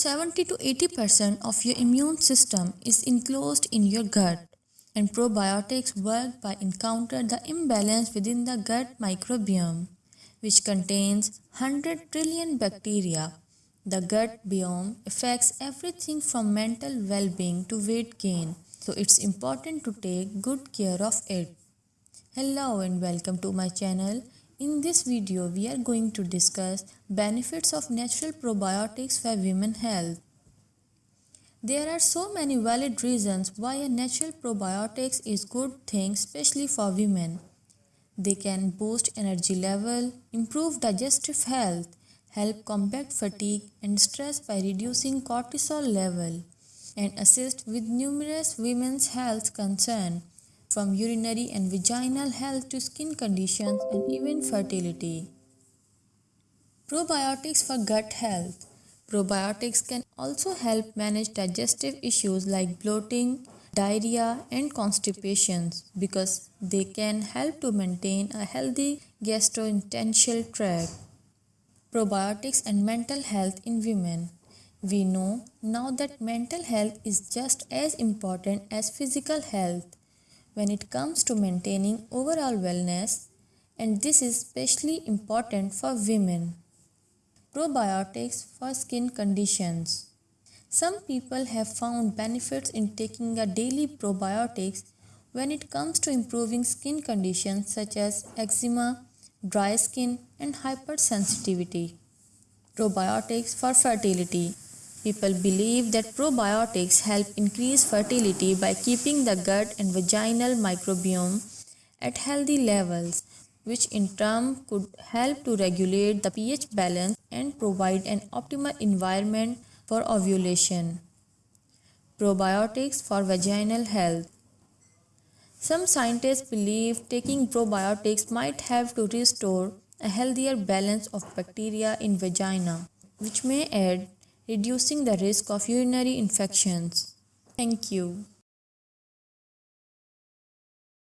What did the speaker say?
70 to 80% of your immune system is enclosed in your gut and probiotics work by encounter the imbalance within the gut microbiome which contains 100 trillion bacteria. The gut biome affects everything from mental well-being to weight gain so it's important to take good care of it. Hello and welcome to my channel. In this video, we are going to discuss benefits of natural probiotics for women health. There are so many valid reasons why a natural probiotics is good thing especially for women. They can boost energy level, improve digestive health, help combat fatigue and stress by reducing cortisol level, and assist with numerous women's health concerns from urinary and vaginal health to skin conditions and even fertility. Probiotics for gut health. Probiotics can also help manage digestive issues like bloating, diarrhea, and constipation because they can help to maintain a healthy gastrointestinal tract. Probiotics and mental health in women. We know now that mental health is just as important as physical health when it comes to maintaining overall wellness and this is especially important for women. Probiotics for skin conditions. Some people have found benefits in taking a daily probiotics when it comes to improving skin conditions such as eczema, dry skin and hypersensitivity. Probiotics for fertility. People believe that probiotics help increase fertility by keeping the gut and vaginal microbiome at healthy levels, which in turn could help to regulate the pH balance and provide an optimal environment for ovulation. Probiotics for vaginal health. Some scientists believe taking probiotics might help to restore a healthier balance of bacteria in vagina, which may aid reducing the risk of urinary infections. Thank you.